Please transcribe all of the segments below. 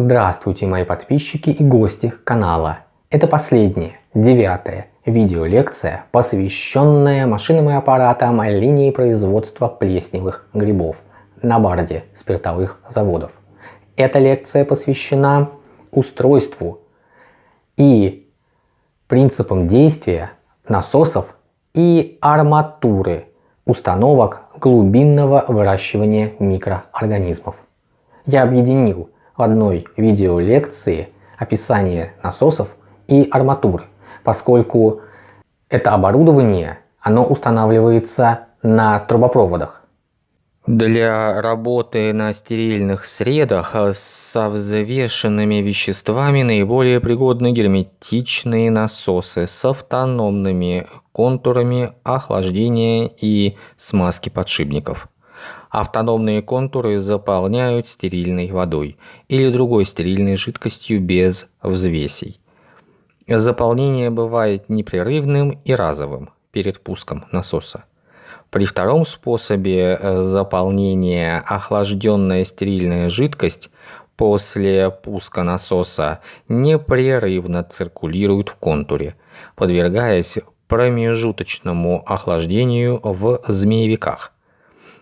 Здравствуйте мои подписчики и гости канала. Это последняя, девятая видеолекция, посвященная машинам и аппаратам линии производства плесневых грибов на барде спиртовых заводов. Эта лекция посвящена устройству и принципам действия насосов и арматуры установок глубинного выращивания микроорганизмов. Я объединил в одной видеолекции описание насосов и арматуры, поскольку это оборудование оно устанавливается на трубопроводах. Для работы на стерильных средах со взвешенными веществами наиболее пригодны герметичные насосы с автономными контурами охлаждения и смазки подшипников. Автономные контуры заполняют стерильной водой или другой стерильной жидкостью без взвесей. Заполнение бывает непрерывным и разовым перед пуском насоса. При втором способе э, заполнения охлажденная стерильная жидкость после пуска насоса непрерывно циркулирует в контуре, подвергаясь промежуточному охлаждению в змеевиках.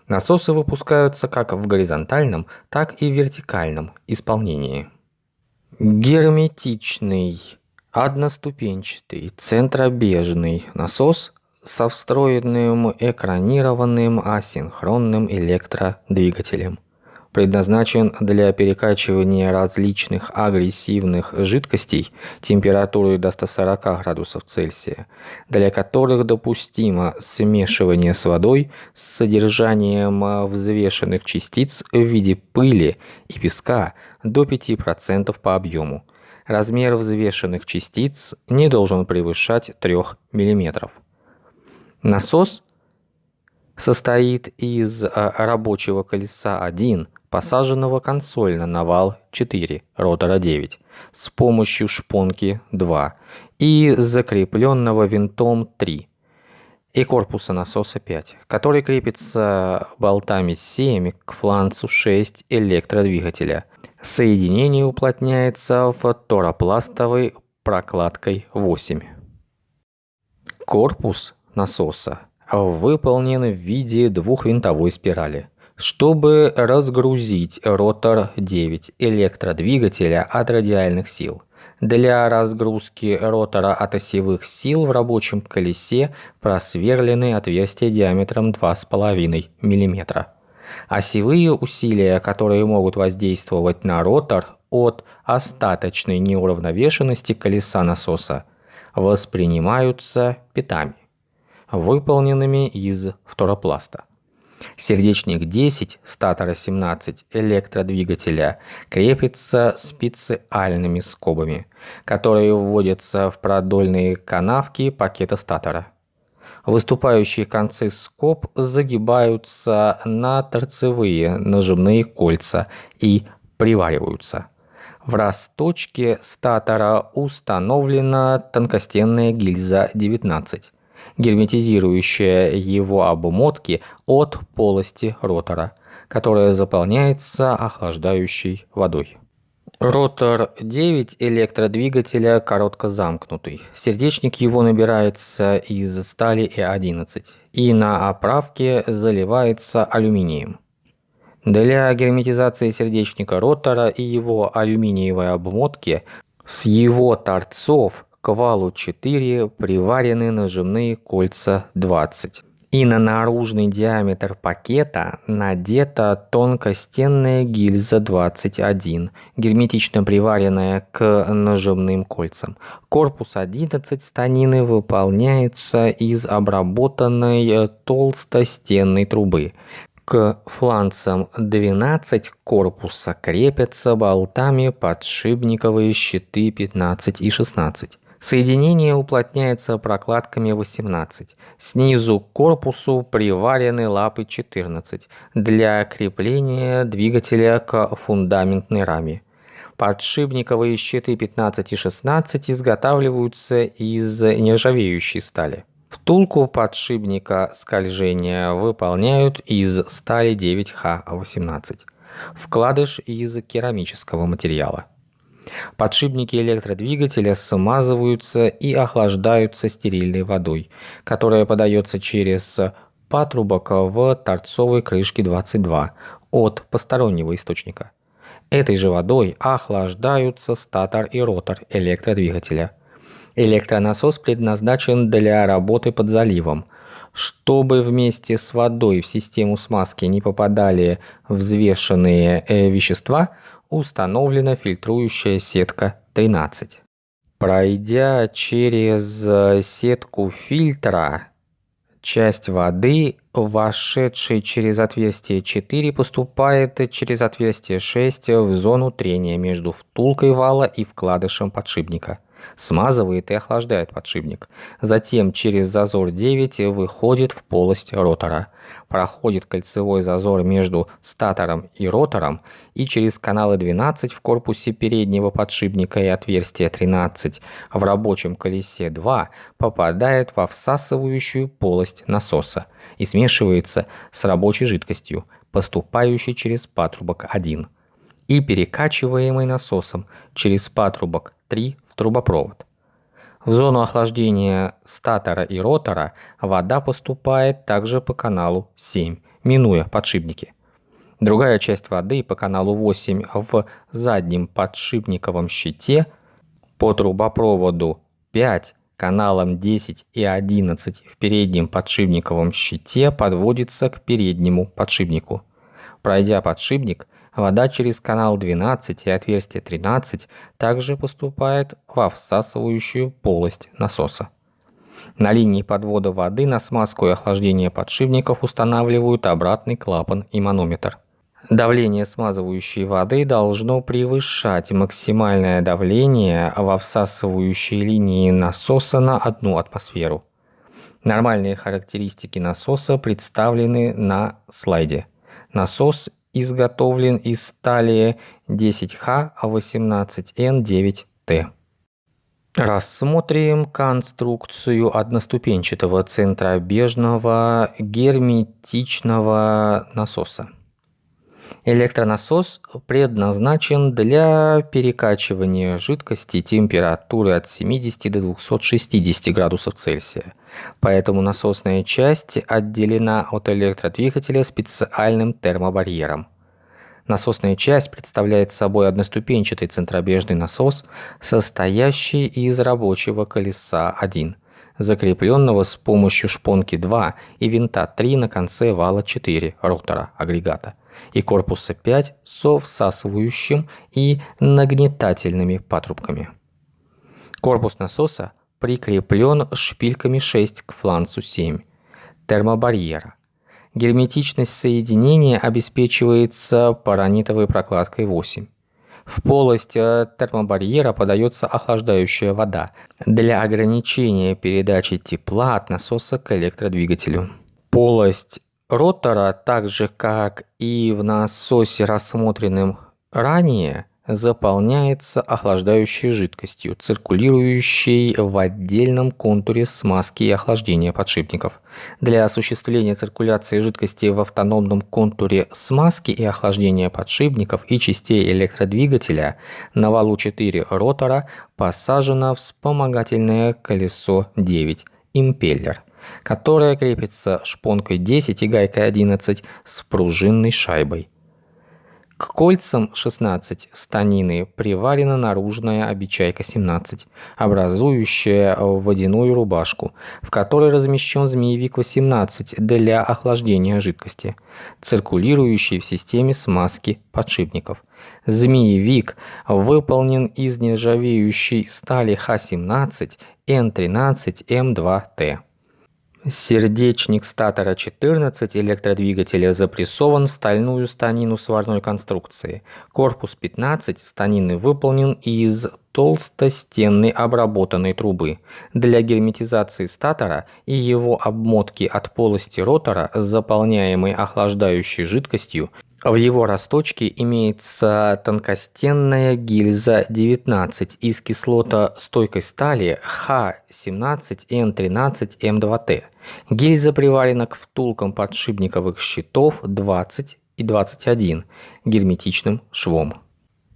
Насосы выпускаются как в горизонтальном, так и в вертикальном исполнении. Герметичный, одноступенчатый, центробежный насос со встроенным экранированным асинхронным электродвигателем. Предназначен для перекачивания различных агрессивных жидкостей температурой до 140 градусов Цельсия, для которых допустимо смешивание с водой с содержанием взвешенных частиц в виде пыли и песка до 5% по объему. Размер взвешенных частиц не должен превышать 3 мм. Насос состоит из а, рабочего колеса 1, посаженного консольно на вал 4, ротора 9, с помощью шпонки 2 и закрепленного винтом 3 и корпуса насоса 5, который крепится болтами 7 к фланцу 6 электродвигателя. Соединение уплотняется фоторопластовой прокладкой 8. Корпус насоса выполнен в виде двухвинтовой спирали. Чтобы разгрузить ротор 9 электродвигателя от радиальных сил. Для разгрузки ротора от осевых сил в рабочем колесе просверлены отверстия диаметром 2,5 мм. Осевые усилия, которые могут воздействовать на ротор от остаточной неуравновешенности колеса насоса, воспринимаются питами выполненными из фторопласта. Сердечник 10 статора 17 электродвигателя крепится специальными скобами, которые вводятся в продольные канавки пакета статора. Выступающие концы скоб загибаются на торцевые нажимные кольца и привариваются. В расточке статора установлена тонкостенная гильза 19 герметизирующая его обмотки от полости ротора, которая заполняется охлаждающей водой. Ротор 9 электродвигателя коротко замкнутый. Сердечник его набирается из стали И11 и на оправке заливается алюминием. Для герметизации сердечника ротора и его алюминиевой обмотки с его торцов к валу 4 приварены нажимные кольца 20. И на наружный диаметр пакета надета тонкостенная гильза 21, герметично приваренная к нажимным кольцам. Корпус 11 станины выполняется из обработанной толстостенной трубы. К фланцам 12 корпуса крепятся болтами подшипниковые щиты 15 и 16. Соединение уплотняется прокладками 18. Снизу к корпусу приварены лапы 14 для крепления двигателя к фундаментной раме. Подшипниковые щиты 15 и 16 изготавливаются из нержавеющей стали. Втулку подшипника скольжения выполняют из стали 9Х18. Вкладыш из керамического материала. Подшипники электродвигателя смазываются и охлаждаются стерильной водой, которая подается через патрубок в торцовой крышке 22 от постороннего источника. Этой же водой охлаждаются статор и ротор электродвигателя. Электронасос предназначен для работы под заливом. Чтобы вместе с водой в систему смазки не попадали взвешенные э, вещества, установлена фильтрующая сетка 13. Пройдя через э, сетку фильтра, часть воды, вошедшей через отверстие 4, поступает через отверстие 6 в зону трения между втулкой вала и вкладышем подшипника – смазывает и охлаждает подшипник. Затем через зазор 9 выходит в полость ротора. Проходит кольцевой зазор между статором и ротором и через каналы 12 в корпусе переднего подшипника и отверстие 13 в рабочем колесе 2 попадает во всасывающую полость насоса и смешивается с рабочей жидкостью, поступающей через патрубок 1 и перекачиваемой насосом через патрубок 3 трубопровод. В зону охлаждения статора и ротора вода поступает также по каналу 7, минуя подшипники. Другая часть воды по каналу 8 в заднем подшипниковом щите по трубопроводу 5 каналам 10 и 11 в переднем подшипниковом щите подводится к переднему подшипнику. Пройдя подшипник, Вода через канал 12 и отверстие 13 также поступает во всасывающую полость насоса. На линии подвода воды на смазку и охлаждение подшипников устанавливают обратный клапан и манометр. Давление смазывающей воды должно превышать максимальное давление во всасывающей линии насоса на одну атмосферу. Нормальные характеристики насоса представлены на слайде. Насос изготовлен из стали 10Х18Н9Т. Рассмотрим конструкцию одноступенчатого центробежного герметичного насоса. Электронасос предназначен для перекачивания жидкости температуры от 70 до 260 градусов Цельсия. Поэтому насосная часть отделена от электродвигателя специальным термобарьером. Насосная часть представляет собой одноступенчатый центробежный насос, состоящий из рабочего колеса 1, закрепленного с помощью шпонки 2 и винта 3 на конце вала 4 ротора агрегата – и корпуса 5 со всасывающим и нагнетательными патрубками. Корпус насоса прикреплен шпильками 6 к фланцу 7 термобарьера. Герметичность соединения обеспечивается паранитовой прокладкой 8. В полость э, термобарьера подается охлаждающая вода для ограничения передачи тепла от насоса к электродвигателю. Полость ротора, так же как и в насосе, рассмотренном ранее, заполняется охлаждающей жидкостью, циркулирующей в отдельном контуре смазки и охлаждения подшипников. Для осуществления циркуляции жидкости в автономном контуре смазки и охлаждения подшипников и частей электродвигателя на валу 4 ротора посажено вспомогательное колесо 9 импеллер которая крепится шпонкой 10 и гайкой 11 с пружинной шайбой. К кольцам 16 станины приварена наружная обечайка 17, образующая водяную рубашку, в которой размещен змеевик 18 для охлаждения жидкости, циркулирующий в системе смазки подшипников. Змеевик выполнен из нержавеющей стали Х-17 Н13 М2Т. Сердечник статора 14 электродвигателя запрессован в стальную станину сварной конструкции. Корпус 15 станины выполнен из толстостенной обработанной трубы. Для герметизации статора и его обмотки от полости ротора, заполняемой охлаждающей жидкостью, в его росточке имеется тонкостенная гильза 19 из кислота стойкой стали Х17Н13М2Т. Гильза приварена к втулкам подшипниковых щитов 20 и 21 герметичным швом.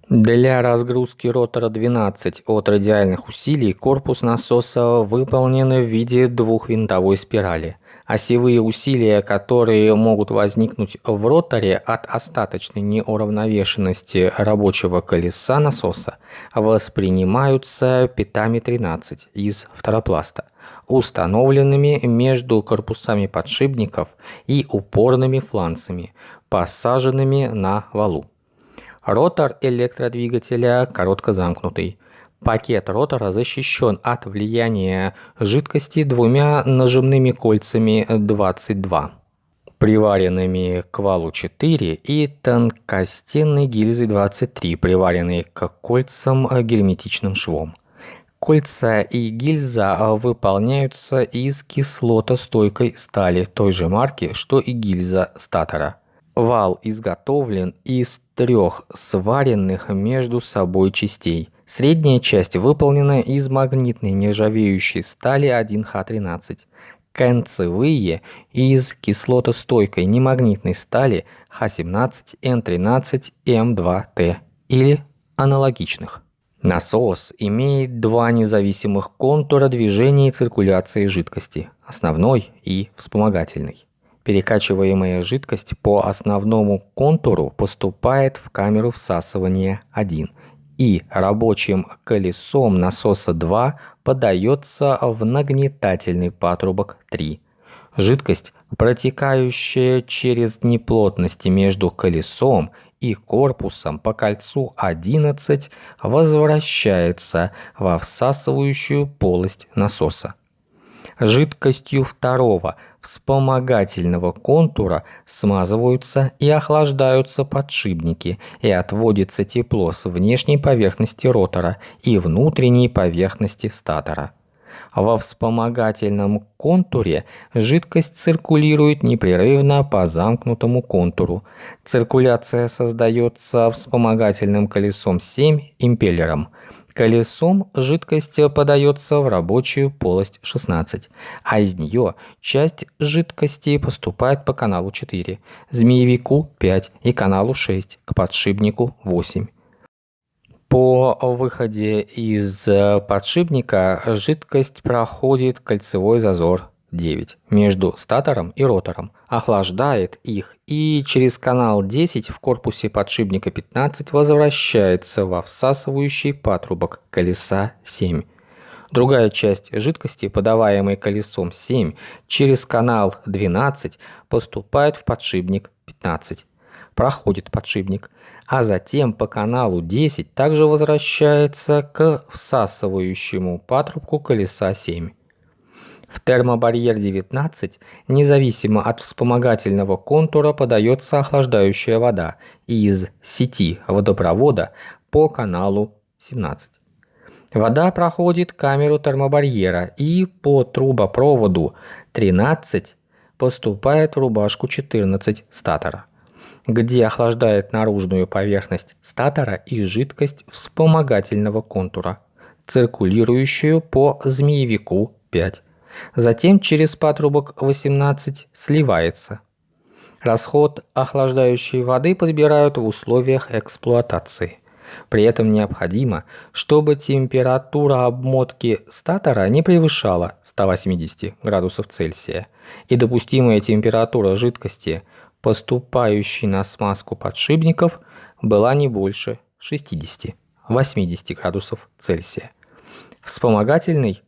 Для разгрузки ротора 12 от радиальных усилий корпус насоса выполнен в виде двухвинтовой спирали. Осевые усилия, которые могут возникнуть в роторе от остаточной неуравновешенности рабочего колеса насоса, воспринимаются питами 13 из второпласта, установленными между корпусами подшипников и упорными фланцами, посаженными на валу. Ротор электродвигателя коротко замкнутый. Пакет ротора защищен от влияния жидкости двумя нажимными кольцами 22, приваренными к валу 4 и тонкостенной гильзой 23, приваренной к кольцам герметичным швом. Кольца и гильза выполняются из кислотостойкой стали той же марки, что и гильза статора. Вал изготовлен из трех сваренных между собой частей. Средняя часть выполнена из магнитной нержавеющей стали 1Х13. Концевые из кислотостойкой немагнитной стали Х17, Н13, М2Т или аналогичных. Насос имеет два независимых контура движения и циркуляции жидкости – основной и вспомогательный. Перекачиваемая жидкость по основному контуру поступает в камеру всасывания 1 и рабочим колесом насоса 2 подается в нагнетательный патрубок 3. Жидкость, протекающая через неплотности между колесом и корпусом по кольцу 11, возвращается во всасывающую полость насоса. Жидкостью второго вспомогательного контура смазываются и охлаждаются подшипники и отводится тепло с внешней поверхности ротора и внутренней поверхности статора. Во вспомогательном контуре жидкость циркулирует непрерывно по замкнутому контуру. Циркуляция создается вспомогательным колесом 7 импеллером – Колесом жидкость подается в рабочую полость 16, а из нее часть жидкости поступает по каналу 4, змеевику 5 и каналу 6 к подшипнику 8. По выходе из подшипника жидкость проходит кольцевой зазор 9 между статором и ротором, охлаждает их и через канал 10 в корпусе подшипника 15 возвращается во всасывающий патрубок колеса 7. Другая часть жидкости, подаваемой колесом 7, через канал 12 поступает в подшипник 15. Проходит подшипник, а затем по каналу 10 также возвращается к всасывающему патрубку колеса 7. В термобарьер 19, независимо от вспомогательного контура, подается охлаждающая вода из сети водопровода по каналу 17. Вода проходит камеру термобарьера и по трубопроводу 13 поступает в рубашку 14 статора, где охлаждает наружную поверхность статора и жидкость вспомогательного контура, циркулирующую по змеевику 5 Затем через патрубок 18 сливается. Расход охлаждающей воды подбирают в условиях эксплуатации. При этом необходимо, чтобы температура обмотки статора не превышала 180 градусов Цельсия и допустимая температура жидкости, поступающей на смазку подшипников, была не больше 60-80 градусов Цельсия. Вспомогательный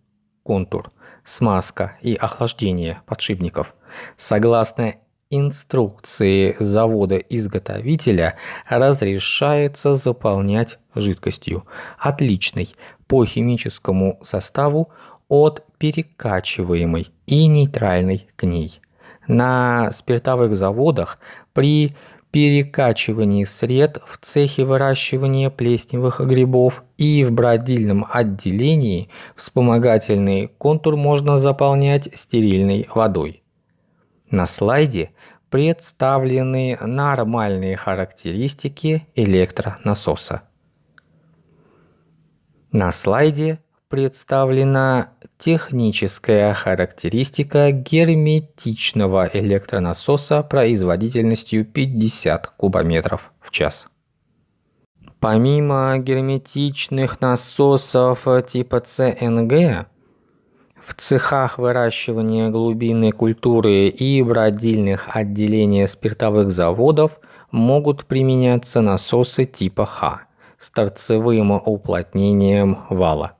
контур – смазка и охлаждение подшипников. Согласно инструкции завода-изготовителя разрешается заполнять жидкостью, отличной по химическому составу от перекачиваемой и нейтральной к ней. На спиртовых заводах при перекачивании сред в цехе выращивания плесневых грибов и в бродильном отделении вспомогательный контур можно заполнять стерильной водой. На слайде представлены нормальные характеристики электронасоса. На слайде представлена техническая характеристика герметичного электронасоса производительностью 50 кубометров в час. Помимо герметичных насосов типа ЦНГ, в цехах выращивания глубинной культуры и бродильных отделений спиртовых заводов могут применяться насосы типа Х с торцевым уплотнением вала.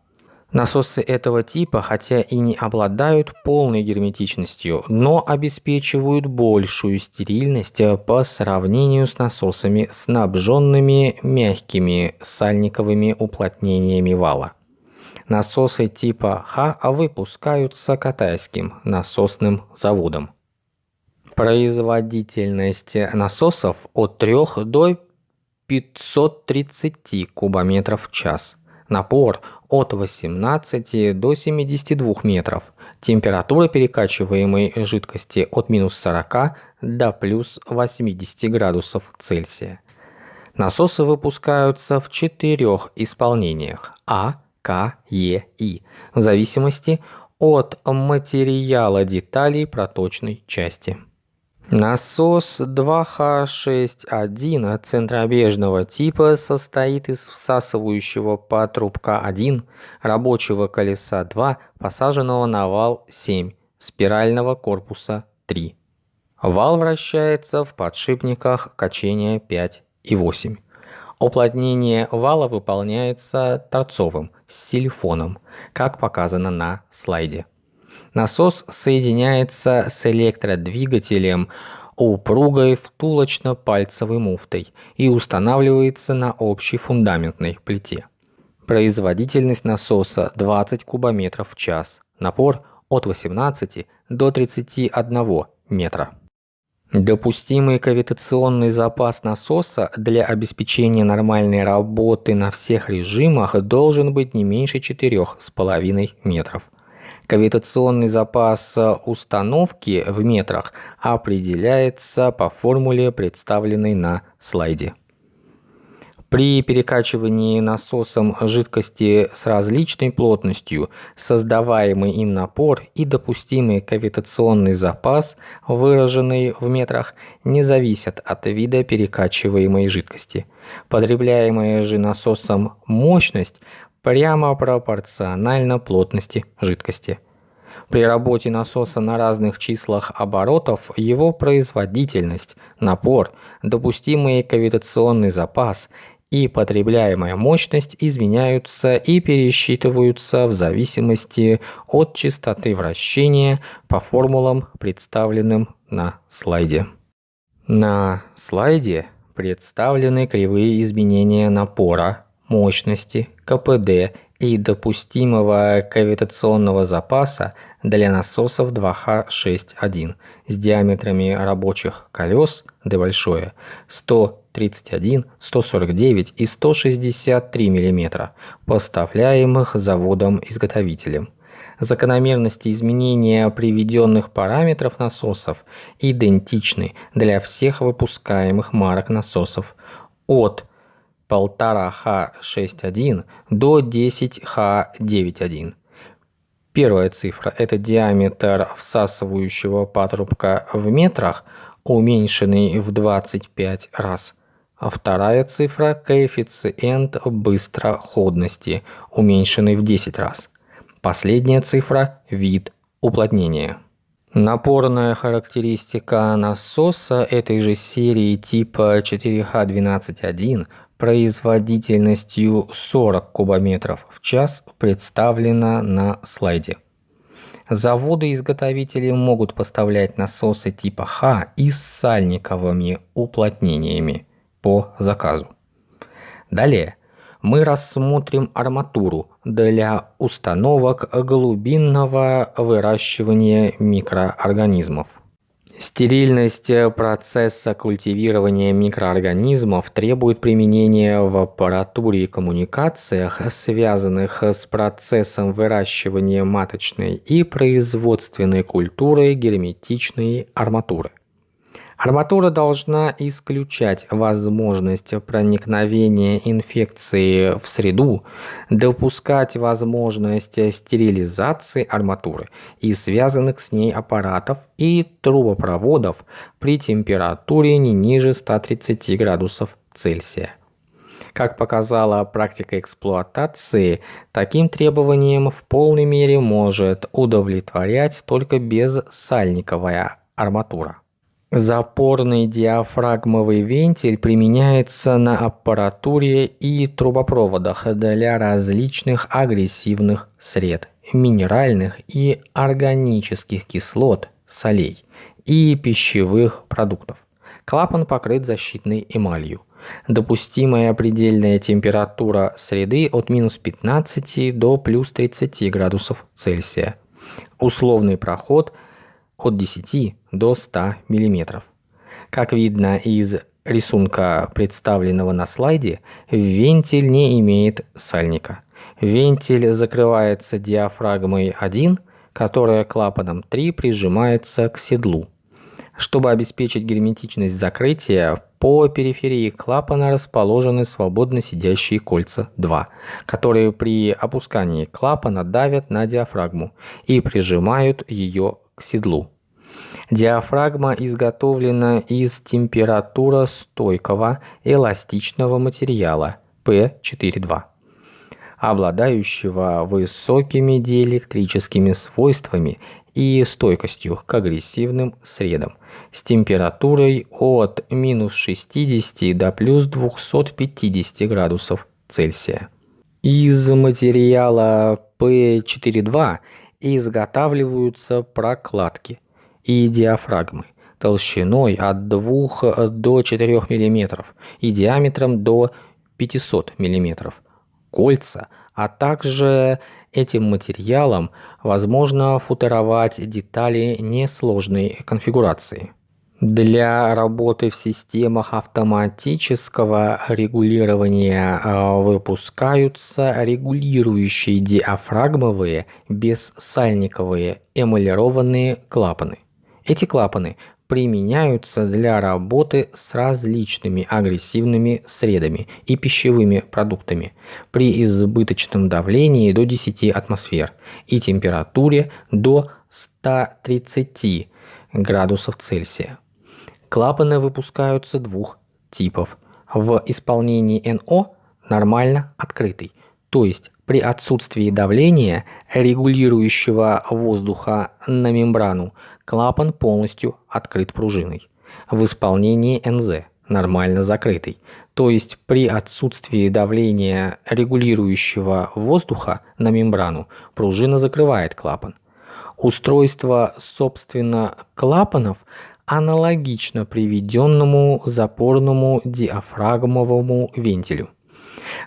Насосы этого типа, хотя и не обладают полной герметичностью, но обеспечивают большую стерильность по сравнению с насосами, снабженными мягкими сальниковыми уплотнениями вала. Насосы типа Х выпускаются катайским насосным заводом. Производительность насосов от 3 до 530 кубометров в час. Напор от 18 до 72 метров. Температура перекачиваемой жидкости от минус 40 до плюс 80 градусов Цельсия. Насосы выпускаются в четырех исполнениях А, К, Е, И, в зависимости от материала деталей проточной части. Насос 2Х61 центробежного типа состоит из всасывающего патрубка 1, рабочего колеса 2, посаженного на вал 7, спирального корпуса 3. Вал вращается в подшипниках качения 5 и 8. Уплотнение вала выполняется торцовым с силифоном, как показано на слайде. Насос соединяется с электродвигателем упругой втулочно-пальцевой муфтой и устанавливается на общей фундаментной плите. Производительность насоса 20 кубометров в час. Напор от 18 до 31 метра. Допустимый кавитационный запас насоса для обеспечения нормальной работы на всех режимах должен быть не меньше 4,5 метров. Кавитационный запас установки в метрах определяется по формуле, представленной на слайде. При перекачивании насосом жидкости с различной плотностью создаваемый им напор и допустимый кавитационный запас, выраженный в метрах, не зависят от вида перекачиваемой жидкости. Потребляемая же насосом мощность прямо пропорционально плотности жидкости. При работе насоса на разных числах оборотов его производительность, напор, допустимый кавитационный запас и потребляемая мощность изменяются и пересчитываются в зависимости от частоты вращения по формулам, представленным на слайде. На слайде представлены кривые изменения напора, мощности, КПД и допустимого кавитационного запаса для насосов 2Х61 с диаметрами рабочих колес D большое 131, 149 и 163 мм, поставляемых заводом-изготовителем. Закономерности изменения приведенных параметров насосов идентичны для всех выпускаемых марок насосов от 1,5Х61 до 10Х91. Первая цифра – это диаметр всасывающего патрубка в метрах, уменьшенный в 25 раз. А вторая цифра – коэффициент быстроходности, уменьшенный в 10 раз. Последняя цифра – вид уплотнения. Напорная характеристика насоса этой же серии типа 4Х12.1 производительностью 40 кубометров в час представлена на слайде. Заводы-изготовители могут поставлять насосы типа Х и с сальниковыми уплотнениями по заказу. Далее мы рассмотрим арматуру для установок глубинного выращивания микроорганизмов. Стерильность процесса культивирования микроорганизмов требует применения в аппаратуре и коммуникациях, связанных с процессом выращивания маточной и производственной культуры герметичной арматуры. Арматура должна исключать возможность проникновения инфекции в среду, допускать возможность стерилизации арматуры и связанных с ней аппаратов и трубопроводов при температуре не ниже 130 градусов Цельсия. Как показала практика эксплуатации, таким требованиям в полной мере может удовлетворять только безсальниковая арматура. Запорный диафрагмовый вентиль применяется на аппаратуре и трубопроводах для различных агрессивных сред, минеральных и органических кислот, солей и пищевых продуктов. Клапан покрыт защитной эмалью. Допустимая предельная температура среды от минус 15 до плюс 30 градусов Цельсия. Условный проход – от 10 до 100 мм. Как видно из рисунка, представленного на слайде, вентиль не имеет сальника. Вентиль закрывается диафрагмой 1, которая клапаном 3 прижимается к седлу. Чтобы обеспечить герметичность закрытия, по периферии клапана расположены свободно сидящие кольца 2, которые при опускании клапана давят на диафрагму и прижимают ее к седлу. Диафрагма изготовлена из температуростойкого эластичного материала P42, обладающего высокими диэлектрическими свойствами и стойкостью к агрессивным средам с температурой от минус 60 до плюс 250 градусов Цельсия. Из материала P42 изготавливаются прокладки и диафрагмы толщиной от 2 до 4 мм и диаметром до 500 мм, кольца, а также этим материалом возможно футеровать детали несложной конфигурации. Для работы в системах автоматического регулирования а, выпускаются регулирующие диафрагмовые бессальниковые эмалированные клапаны. Эти клапаны применяются для работы с различными агрессивными средами и пищевыми продуктами при избыточном давлении до 10 атмосфер и температуре до 130 градусов Цельсия. Клапаны выпускаются двух типов. В исполнении НО нормально открытый, то есть при отсутствии давления, регулирующего воздуха на мембрану, клапан полностью открыт пружиной. В исполнении НЗ нормально закрытый, то есть при отсутствии давления, регулирующего воздуха на мембрану, пружина закрывает клапан. Устройство, собственно, клапанов аналогично приведенному запорному диафрагмовому вентилю.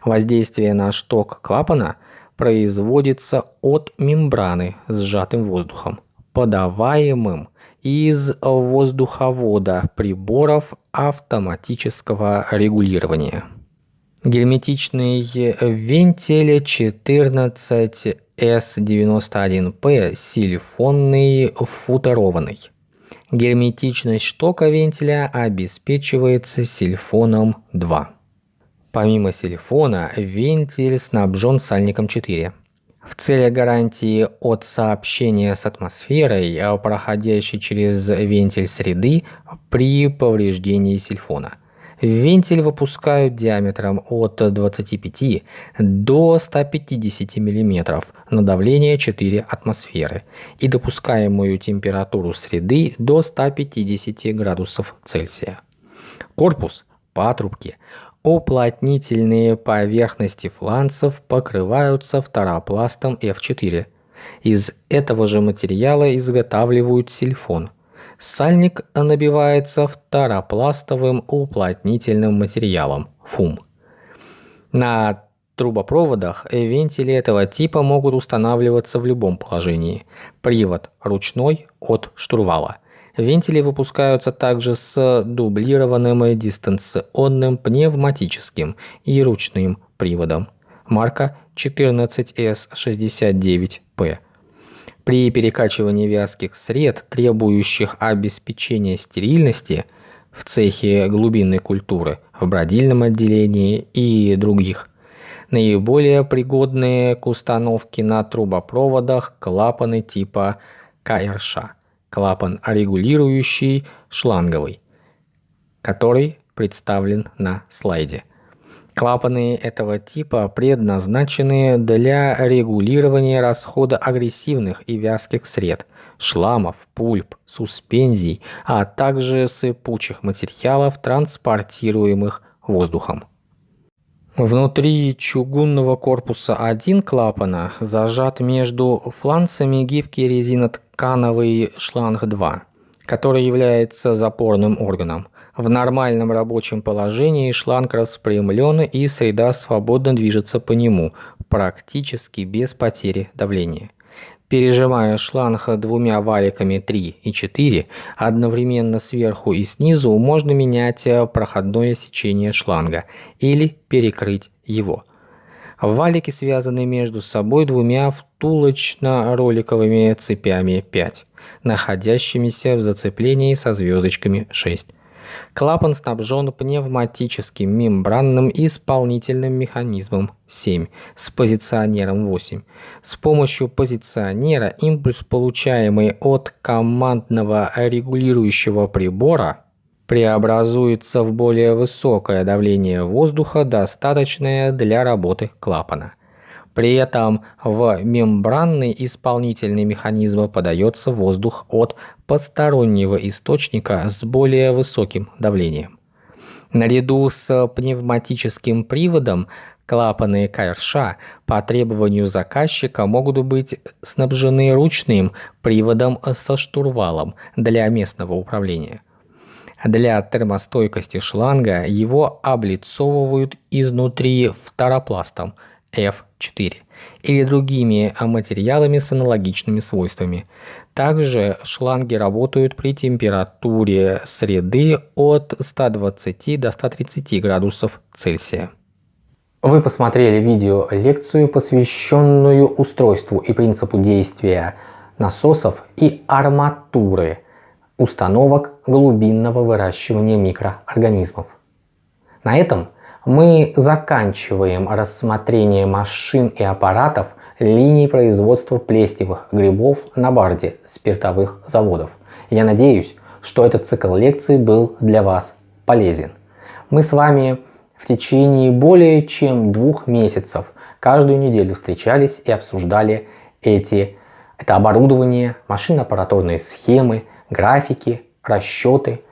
Воздействие на шток клапана производится от мембраны с сжатым воздухом, подаваемым из воздуховода приборов автоматического регулирования. Герметичный вентиль 14S91P силифонный футерованный. Герметичность штока вентиля обеспечивается сильфоном 2. Помимо сильфона, вентиль снабжен сальником 4. В целях гарантии от сообщения с атмосферой, проходящей через вентиль среды при повреждении сильфона – Вентиль выпускают диаметром от 25 до 150 мм на давление 4 атмосферы и допускаемую температуру среды до 150 градусов Цельсия. Корпус, патрубки, уплотнительные поверхности фланцев покрываются второпластом F4. Из этого же материала изготавливают сильфон – Сальник набивается второпластовым уплотнительным материалом ФУМ. На трубопроводах вентили этого типа могут устанавливаться в любом положении. Привод ручной от штурвала. Вентили выпускаются также с дублированным дистанционным пневматическим и ручным приводом. Марка 14S69P. При перекачивании вязких сред, требующих обеспечения стерильности, в цехе глубинной культуры, в бродильном отделении и других. Наиболее пригодные к установке на трубопроводах клапаны типа КРШ, клапан регулирующий шланговый, который представлен на слайде. Клапаны этого типа предназначены для регулирования расхода агрессивных и вязких сред, шламов, пульп, суспензий, а также сыпучих материалов, транспортируемых воздухом. Внутри чугунного корпуса один клапана зажат между фланцами гибкий резиноткановый шланг 2, который является запорным органом. В нормальном рабочем положении шланг распрямлен и среда свободно движется по нему, практически без потери давления. Пережимая шланг двумя валиками 3 и 4, одновременно сверху и снизу можно менять проходное сечение шланга или перекрыть его. Валики связаны между собой двумя втулочно-роликовыми цепями 5, находящимися в зацеплении со звездочками 6. Клапан снабжен пневматическим мембранным исполнительным механизмом 7 с позиционером 8. С помощью позиционера импульс, получаемый от командного регулирующего прибора, преобразуется в более высокое давление воздуха, достаточное для работы клапана. При этом в мембранный исполнительный механизм подается воздух от постороннего источника с более высоким давлением. Наряду с пневматическим приводом клапаны КРШ по требованию заказчика могут быть снабжены ручным приводом со штурвалом для местного управления. Для термостойкости шланга его облицовывают изнутри фторопластом – F4 или другими материалами с аналогичными свойствами. Также шланги работают при температуре среды от 120 до 130 градусов Цельсия. Вы посмотрели видео-лекцию, посвященную устройству и принципу действия насосов и арматуры установок глубинного выращивания микроорганизмов. На этом мы заканчиваем рассмотрение машин и аппаратов линий производства плесневых грибов на барде спиртовых заводов. Я надеюсь, что этот цикл лекций был для вас полезен. Мы с вами в течение более чем двух месяцев каждую неделю встречались и обсуждали эти, это оборудование, машинно-аппаратурные схемы, графики, расчеты –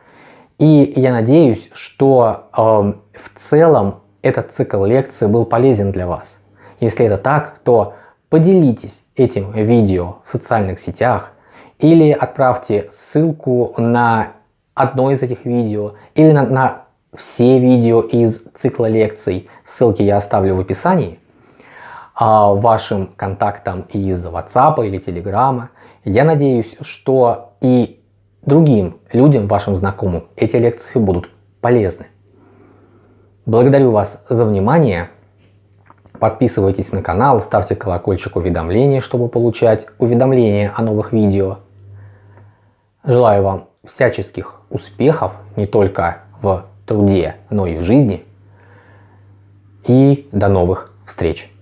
и я надеюсь, что э, в целом этот цикл лекций был полезен для вас. Если это так, то поделитесь этим видео в социальных сетях или отправьте ссылку на одно из этих видео или на, на все видео из цикла лекций. Ссылки я оставлю в описании а, вашим контактам из WhatsApp или Telegram. Я надеюсь, что и другим людям, вашим знакомым, эти лекции будут полезны. Благодарю вас за внимание. Подписывайтесь на канал, ставьте колокольчик уведомления, чтобы получать уведомления о новых видео. Желаю вам всяческих успехов не только в труде, но и в жизни. И до новых встреч!